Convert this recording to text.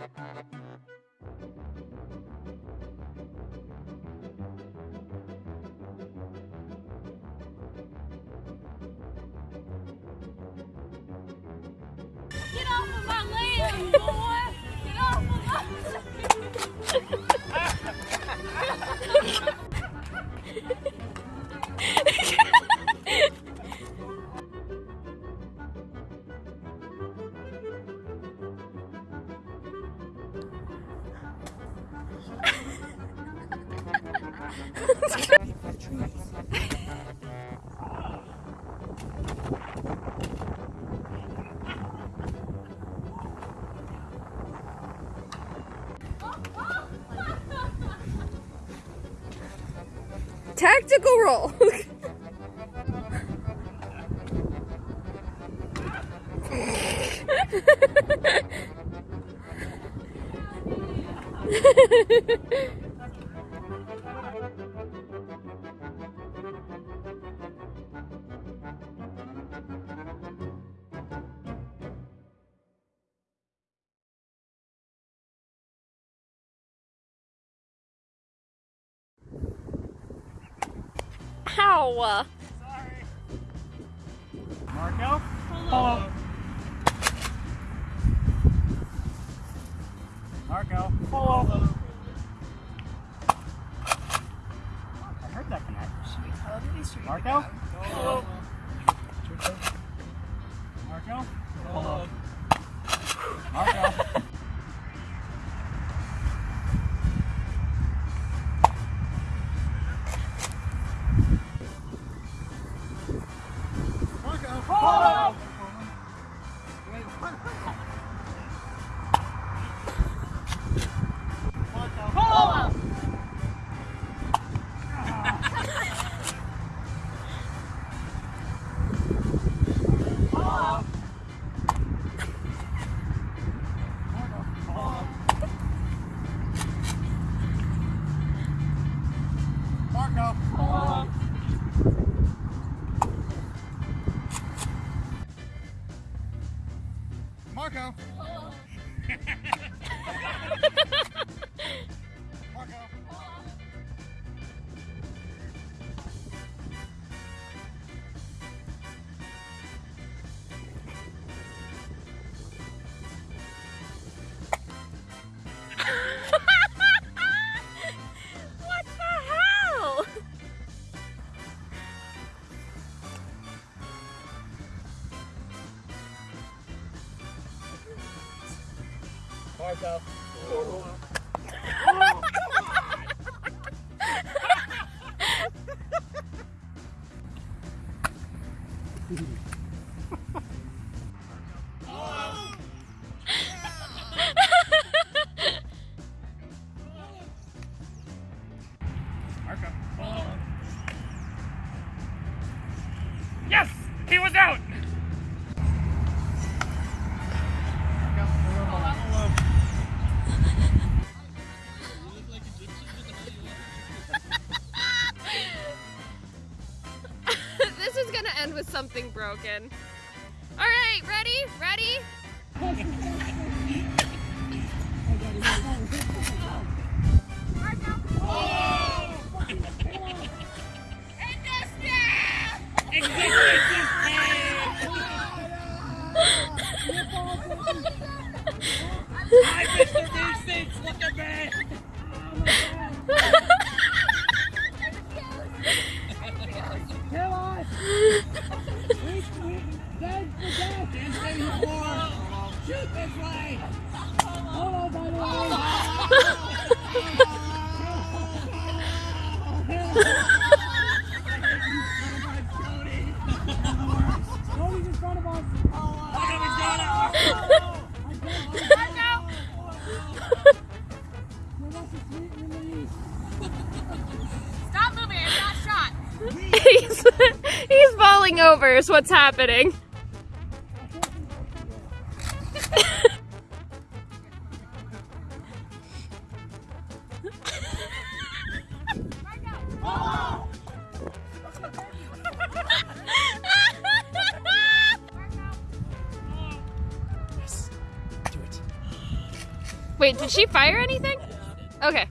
Get off of my Tactical roll. Ow. Marco? Hello. Marco? Hello. I heard that connect. Marco? Hello. Marco? Marco? Marco? Marco? Marco? Yes! He was out! With broken. All right, ready? Ready? Hi, Mr. Nuisance! Look at me! Stop moving, he's, he's falling over is what's happening. Wait, did she fire anything? Okay.